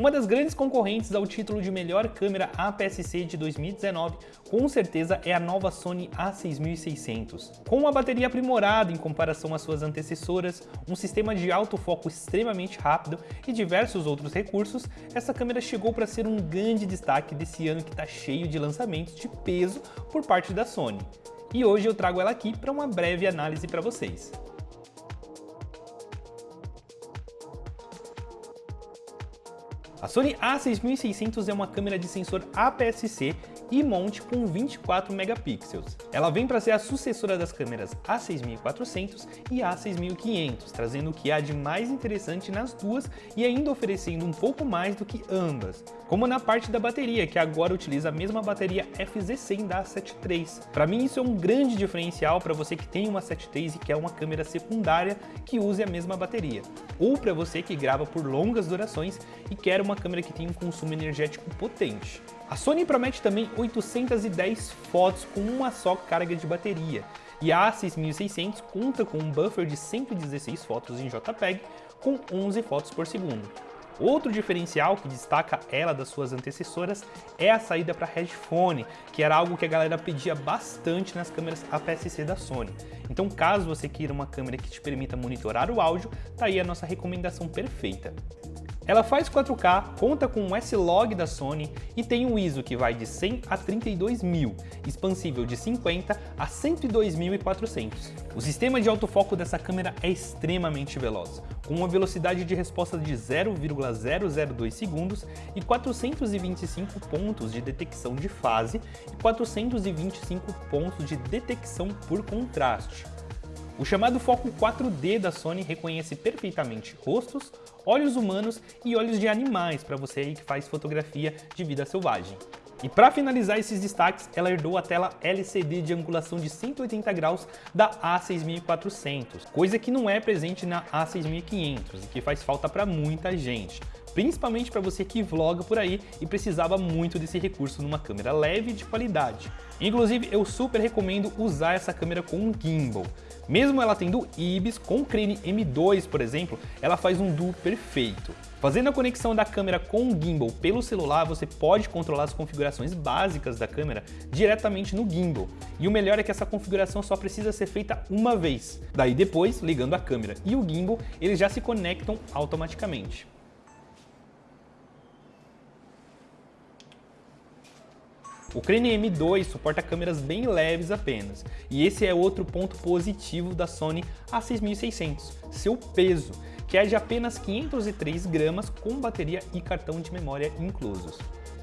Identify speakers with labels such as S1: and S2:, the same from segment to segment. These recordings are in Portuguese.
S1: Uma das grandes concorrentes ao título de melhor câmera APS-C de 2019, com certeza é a nova Sony a6600. Com uma bateria aprimorada em comparação às suas antecessoras, um sistema de autofoco extremamente rápido e diversos outros recursos, essa câmera chegou para ser um grande destaque desse ano que está cheio de lançamentos de peso por parte da Sony. E hoje eu trago ela aqui para uma breve análise para vocês. A Sony a6600 é uma câmera de sensor APS-C e monte com 24 megapixels. Ela vem para ser a sucessora das câmeras A6400 e A6500, trazendo o que há de mais interessante nas duas e ainda oferecendo um pouco mais do que ambas, como na parte da bateria, que agora utiliza a mesma bateria FZ100 da A7 III. Para mim isso é um grande diferencial para você que tem uma A7 III e quer uma câmera secundária que use a mesma bateria, ou para você que grava por longas durações e quer uma câmera que tenha um consumo energético potente. A Sony promete também 810 fotos com uma só carga de bateria, e a A6600 conta com um buffer de 116 fotos em JPEG com 11 fotos por segundo. Outro diferencial que destaca ela das suas antecessoras é a saída para headphone, que era algo que a galera pedia bastante nas câmeras APS-C da Sony. Então caso você queira uma câmera que te permita monitorar o áudio, tá aí a nossa recomendação perfeita. Ela faz 4K, conta com um S-Log da Sony e tem um ISO que vai de 100 a 32.000, expansível de 50 a 102.400. O sistema de autofoco dessa câmera é extremamente veloz, com uma velocidade de resposta de 0,002 segundos e 425 pontos de detecção de fase e 425 pontos de detecção por contraste. O chamado foco 4D da Sony reconhece perfeitamente rostos, olhos humanos e olhos de animais para você aí que faz fotografia de vida selvagem. E para finalizar esses destaques, ela herdou a tela LCD de angulação de 180 graus da A6400, coisa que não é presente na A6500 e que faz falta para muita gente principalmente para você que vloga por aí e precisava muito desse recurso numa câmera leve e de qualidade. Inclusive, eu super recomendo usar essa câmera com um gimbal. Mesmo ela tendo IBIS, com Crane M2, por exemplo, ela faz um duo perfeito. Fazendo a conexão da câmera com o gimbal pelo celular, você pode controlar as configurações básicas da câmera diretamente no gimbal. E o melhor é que essa configuração só precisa ser feita uma vez. Daí depois, ligando a câmera e o gimbal, eles já se conectam automaticamente. O Crane M2 suporta câmeras bem leves apenas, e esse é outro ponto positivo da Sony A6600, seu peso, que é de apenas 503 gramas com bateria e cartão de memória inclusos.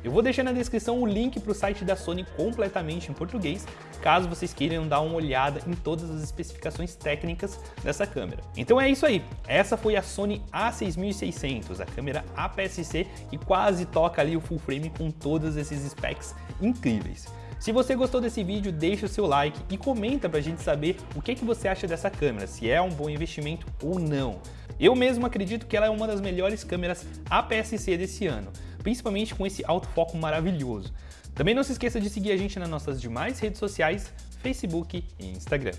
S1: Eu vou deixar na descrição o link para o site da Sony completamente em português, caso vocês queiram dar uma olhada em todas as especificações técnicas dessa câmera. Então é isso aí, essa foi a Sony a6600, a câmera APS-C que quase toca ali o full frame com todos esses specs incríveis. Se você gostou desse vídeo, deixa o seu like e comenta pra gente saber o que, que você acha dessa câmera, se é um bom investimento ou não. Eu mesmo acredito que ela é uma das melhores câmeras APS-C desse ano, principalmente com esse autofoco maravilhoso. Também não se esqueça de seguir a gente nas nossas demais redes sociais, Facebook e Instagram.